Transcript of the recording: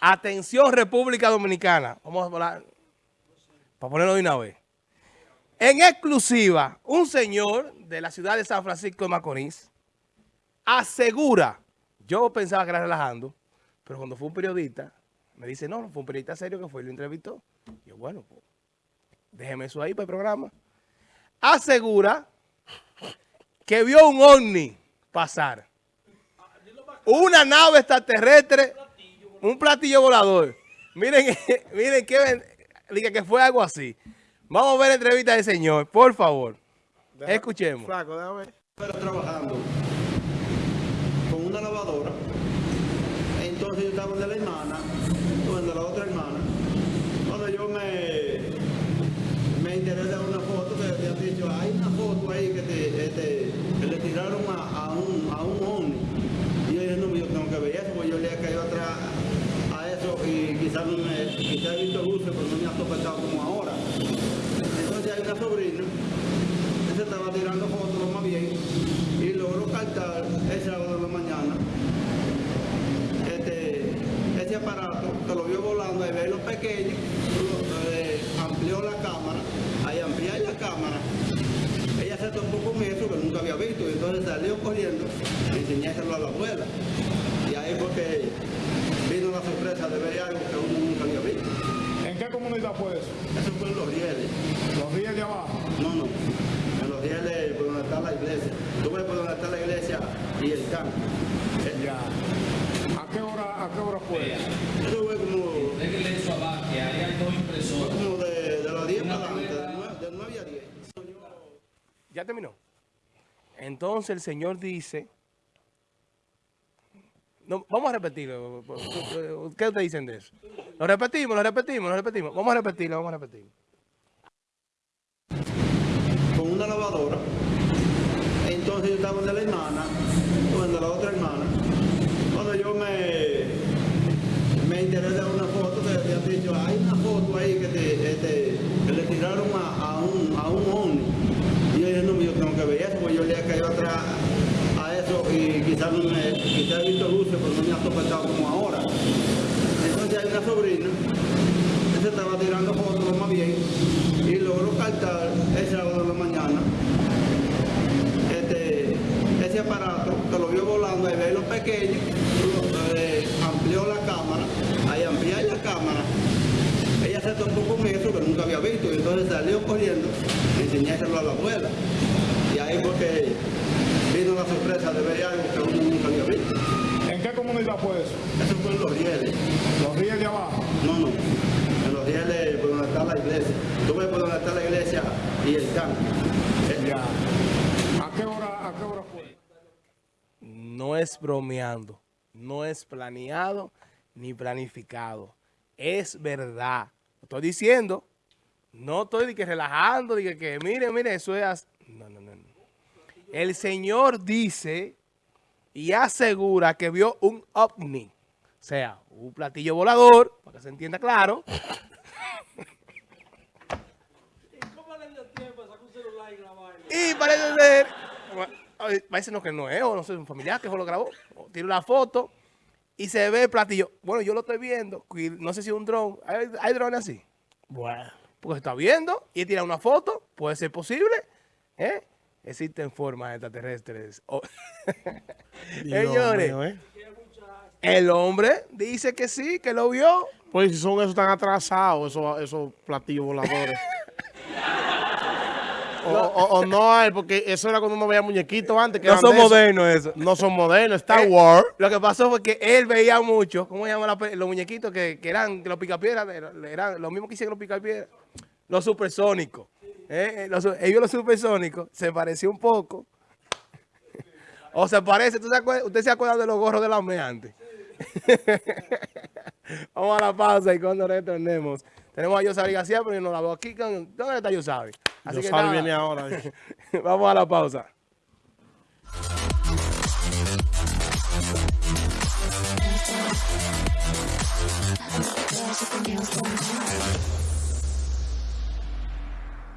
Atención República Dominicana. Vamos a hablar, para ponerlo de una vez. En exclusiva, un señor de la ciudad de San Francisco de Macorís asegura, yo pensaba que era relajando, pero cuando fue un periodista, me dice, no, fue un periodista serio que fue y lo entrevistó. yo, bueno, pues, déjeme eso ahí para el programa. Asegura que vio un ovni pasar. Una nave extraterrestre un platillo volador. Miren, miren que, diga que fue algo así. Vamos a ver la entrevista del señor, por favor. Escuchemos. Flaco, déjame. Pero trabajando con una lavadora. Entonces yo estaba de la hermana, de la otra hermana. Cuando yo me, me enteré de una foto que habían dicho, hay una foto ahí que, te, este, que le tiraron a, a un, a un ovni. Y yo dije, no, yo tengo que ver eso, porque yo le he caído atrás y quizás no me, quizás he visto luces, topetado como ahora. Entonces hay una sobrina que se estaba tirando fotos más bien y logró captar el sábado de la mañana. Este, ese aparato que lo vio volando, ahí ve lo pequeño, eh, amplió la cámara, ahí ampliar la cámara. Ella se topó con eso que nunca había visto y entonces salió corriendo y enseñárselo a la abuela. Y ahí fue que vino la sorpresa de ver algo que uno nunca había visto. ¿En comunidad fue eso? Eso fue en Los Rieles. ¿Los Rieles de abajo? No, no. En Los Rieles, por donde está la iglesia. Tú ves por donde está la iglesia y el campo. Ya. ¿A qué hora, a qué hora fue? Eso fue como... Déjale eso abajo, que ahí hay dos impresores. Como de, de las 10 para adelante, de 9 a 10. ¿Ya terminó? Entonces el Señor dice vamos a repetirlo. ¿Qué ustedes dicen de eso? Lo repetimos, lo repetimos, lo repetimos. Vamos a repetirlo, vamos a repetirlo. Con una lavadora. Entonces yo estaba de la hermana, de la otra hermana. Cuando yo me, me enteré de una foto que habían dicho, hay una foto ahí que, te, le tiraron a, a un, a un ovni. Y yo dije, no, yo tengo que ver eso, porque yo le he caído atrás y quizás, no me, quizás he visto luces, pero no me ha topetado como ahora. Entonces hay una sobrina que se estaba tirando fotos más bien y logró captar el sábado de la mañana este, ese aparato que lo vio volando, ahí ve lo pequeño, eh, amplió la cámara, ahí ampliar la cámara, ella se topó con eso que nunca había visto y entonces salió corriendo y enseñárselo a la abuela. Y ahí fue que vino la sorpresa de ver algo que uno nunca había visto. ¿En qué comunidad fue eso? Eso fue en Los Rieles. ¿Los Rieles de abajo? No, no. En Los Rieles, por donde está la iglesia. Tú ves por donde está la iglesia y el campo. Ya. ¿A qué hora, a qué hora fue? No es bromeando, no es planeado ni planificado. Es verdad. Estoy diciendo, no estoy de que relajando, de que, que mire, mire, eso es... No, no, no. El Señor dice y asegura que vio un ovni. O sea, un platillo volador, para que se entienda claro. y parece ser, parece no que no es, o no sé, un familiar que lo grabó, tiene una foto y se ve el platillo. Bueno, yo lo estoy viendo, no sé si es un dron, ¿hay, hay drones así? Bueno, porque se está viendo y tira una foto, puede ser posible, ¿eh? Existen formas extraterrestres. Oh. Señores, ¿eh? el hombre dice que sí, que lo vio. Pues si son esos tan atrasados, esos, esos platillos voladores. o, no hay, porque eso era cuando uno veía muñequitos antes. Que no son modernos eso. No son modernos, Star eh, Wars. Lo que pasó fue que él veía mucho, ¿cómo se llaman los muñequitos que, que eran los picapiedras? Eran los mismos que hicieron los picapiedras. Los supersónicos. Eh, los, ellos los supersónicos se pareció un poco. o se parece, ¿usted se acuerda de los gorros de la OME antes? Vamos a la pausa y cuando retornemos. Tenemos a Yosari García, pero yo no la veo aquí. ¿Dónde está Yosari? Así Yosari viene ahora. Vamos a la pausa.